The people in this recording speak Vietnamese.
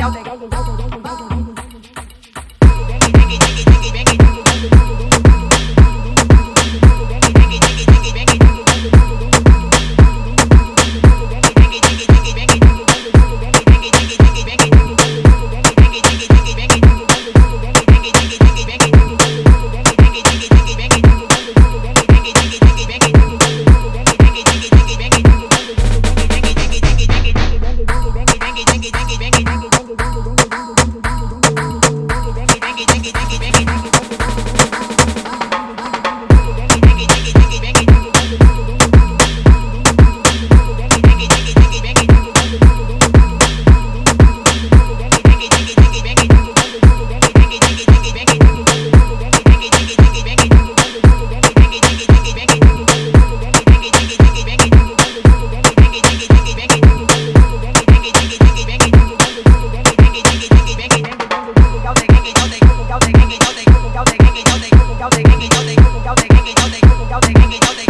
Thank you. 有的给你有的